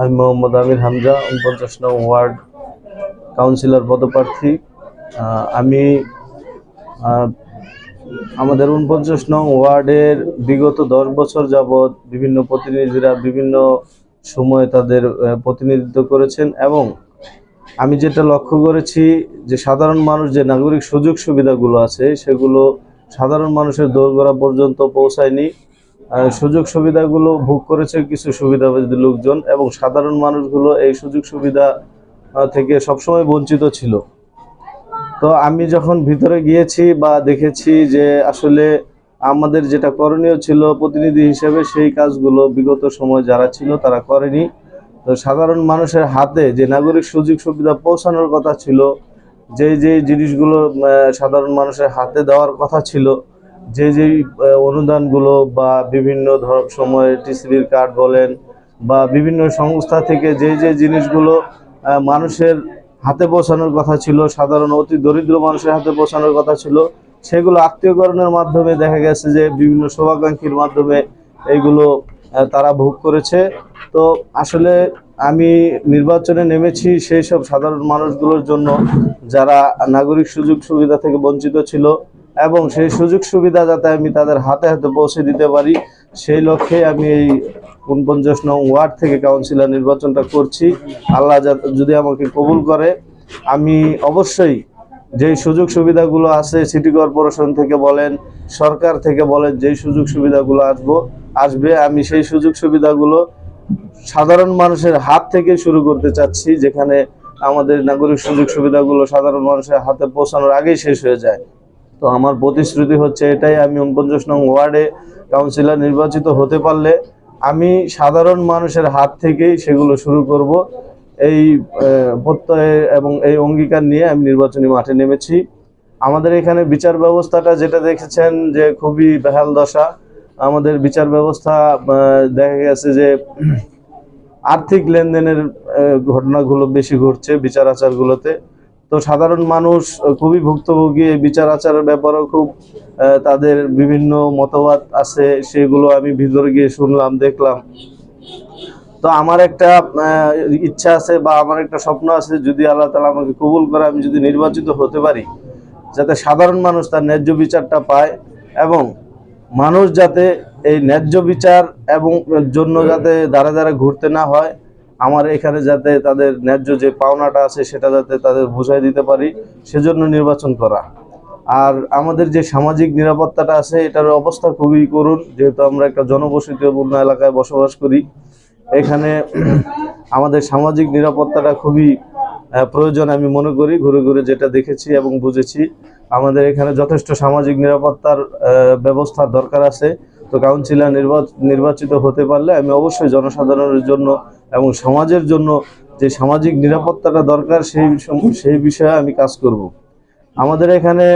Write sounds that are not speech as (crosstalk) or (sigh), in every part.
আমি মোহাম্মদ আমির হামজা, উনপঞ্চাশ নং ওয়ার্ড কাউন্সিলর পদপ্রার্থী। আমি আমাদের উনপঞ্চাশ নং ওয়ার্ডের বিগত দশ বছর যাবৎ বিভিন্ন প্রতিনিধিরা বিভিন্ন সময় তাদের প্রতিনিধিত্ব করেছেন এবং আমি যেটা লক্ষ্য করেছি যে সাধারণ মানুষ যে নাগরিক সুযোগ সুবিধাগুলো আছে সেগুলো সাধারণ মানুষের দোরগোড়া পর্যন্ত পৌঁছায়নি। সুযোগ সুবিধাগুলো ভোগ করেছে কিছু সুবিধাবাদী লোকজন এবং সাধারণ মানুষগুলো এই সুযোগ সুবিধা থেকে সবসময় বঞ্চিত ছিল। তো আমি যখন ভিতরে গিয়েছি বা দেখেছি যে আসলে আমাদের যেটা করণীয় ছিল প্রতিনিধি হিসেবে সেই কাজগুলো বিগত সময় যারা ছিল তারা করেনি। তো সাধারণ মানুষের হাতে যে নাগরিক সুযোগ সুবিধা পৌঁছানোর কথা ছিল যে যে জিনিসগুলো সাধারণ মানুষের হাতে দেওয়ার কথা ছিল যে যে অনুদানগুলো বা বিভিন্ন ধর সময় টিসিবির কার্ড বলেন বা বিভিন্ন সংস্থা থেকে যে যে জিনিসগুলো মানুষের হাতে পৌঁছানোর কথা ছিল, সাধারণ অতি দরিদ্র মানুষের হাতে পৌঁছানোর কথা ছিল, সেগুলো আত্মীয়করণের মাধ্যমে দেখা গেছে যে বিভিন্ন শোভাকাঙ্ক্ষীর মাধ্যমে এইগুলো তারা ভোগ করেছে। তো আসলে আমি নির্বাচনে নেমেছি সেই সব সাধারণ মানুষগুলোর জন্য, যারা নাগরিক সুযোগ সুবিধা থেকে বঞ্চিত ছিল এবং সেই সুযোগ সুবিধা যাতে আমি তাদের হাতে হাতে পৌঁছে দিতে পারি, সেই লক্ষ্যে আমি এই উনপঞ্চাশ নং ওয়ার্ড থেকে কাউন্সিলর নির্বাচনটা করছি। আল্লাহ যা- যদি আমাকে কবুল করে, আমি অবশ্যই যেই সুযোগ সুবিধাগুলো আছে, সিটি কর্পোরেশন থেকে বলেন, সরকার থেকে বলেন, যেই সুযোগ সুবিধাগুলো আসব, আসবে, আমি সেই সুযোগ সুবিধাগুলো সাধারণ মানুষের হাত থেকে শুরু করতে চাচ্ছি, যেখানে আমাদের নাগরিক সুযোগ সুবিধাগুলো সাধারণ মানুষের হাতে পৌঁছানোর আগেই শেষ হয়ে যায়। তো আমার প্রতিশ্রুতি হচ্ছে এটাই, আমি উনপঞ্চাশ নং ওয়ার্ডে কাউন্সিলর নির্বাচিত হতে পারলে আমি সাধারণ মানুষের হাত থেকেই সেগুলো শুরু করব। এই প্রত্যয়ে এবং এই অঙ্গীকার নিয়ে আমি নির্বাচনী মাঠে নেমেছি। আমাদের এখানে বিচার ব্যবস্থাটা যেটা দেখেছেন যে খুবই বেহাল দশা। আমাদের বিচার ব্যবস্থা দেখা গেছে যে আর্থিক লেনদেনের ঘটনাগুলো বেশি ঘটছে বিচার আচারগুলোতে। তো সাধারণ মানুষ খুবই ভুক্তভোগী বিচার আচারের ব্যাপারেও খুব তাদের বিভিন্ন মতবাদ আছে, সেগুলো আমি ভিতরে গিয়ে শুনলাম, দেখলাম। তো আমার একটা ইচ্ছা আছে বা আমার একটা স্বপ্ন আছে, যদি আল্লাহ তালা আমাকে কবুল করে, আমি যদি নির্বাচিত হতে পারি, যাতে সাধারণ মানুষ তার ন্যায্য বিচারটা পায় এবং মানুষ যাতে এই ন্যায্য বিচার এবং জন্য যাতে দাঁড়া দাঁড়া ঘুরতে না হয় আমার এখানে যাতে তাদের ন্যায্য যে পাওনাটা আছে সেটা যাতে তাদের বুঝাই দিতে পারি সেজন্য নির্বাচন করা। আর আমাদের যে সামাজিক নিরাপত্তাটা আছে এটার অবস্থা খুবই করুণ যেহেতু আমরা একটা জনবসতিপূর্ণ এলাকায় বসবাস করি। এখানে (clears throat) আমাদের সামাজিক নিরাপত্তাটা খুবই প্রয়োজন আমি মনে করি ঘুরে ঘুরে যেটা দেখেছি এবং বুঝেছি। আমাদের এখানে যথেষ্ট সামাজিক নিরাপত্তার আহ, ব্যবস্থার দরকার আছে। তো কাউন্সিলর নির্বাচ- নির্বাচিত হতে পারলে আমি অবশ্যই জনসাধারণের জন্য এবং সমাজের জন্য যে সামাজিক নিরাপত্তাটা দরকার সেই সেই বিষয়ে আমি কাজ করব। আমাদের এখানে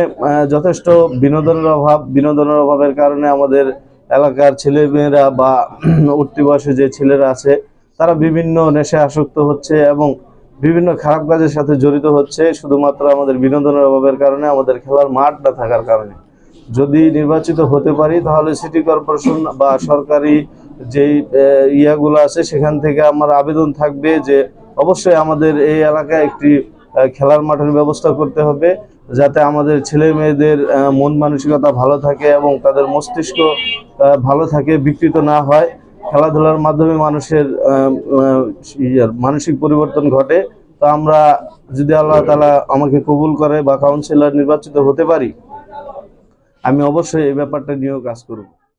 যথেষ্ট বিনোদনের অভাব, বিনোদনের অভাবের কারণে আমাদের এলাকার ছেলে মেয়েরা বা (clears throat) উঠতি বয়সে যে ছেলেরা আছে, তারা বিভিন্ন নেশায় আসক্ত হচ্ছে এবং বিভিন্ন খারাপ কাজের সাথে জড়িত হচ্ছে, শুধুমাত্র আমাদের বিনোদনের অভাবের কারণে আমাদের খেলার মাঠ না থাকার কারণে। যদি নির্বাচিত হতে পারি, তাহলে সিটি কর্পোরেশন বা সরকারি যেই ইয়াগুলো আছে, সেখান থেকে আমার আবেদন থাকবে যে অবশ্যই আমাদের এই এলাকায় একটি খেলার মাঠের ব্যবস্থা করতে হবে, যাতে আমাদের ছেলে মেয়েদের মন মানসিকতা ভালো থাকে এবং তাদের মস্তিষ্ক ভালো থাকে, বিকৃত না হয়। খেলাধুলার মাধ্যমে মানুষের মানসিক পরিবর্তন ঘটে। তো আমরা যদি আল্লাহ তালা আমাকে কবুল করে বা কাউন্সিলর নির্বাচিত হতে পারি আমি অবশ্যই এই ব্যাপারটা নিয়েও কাজ করব।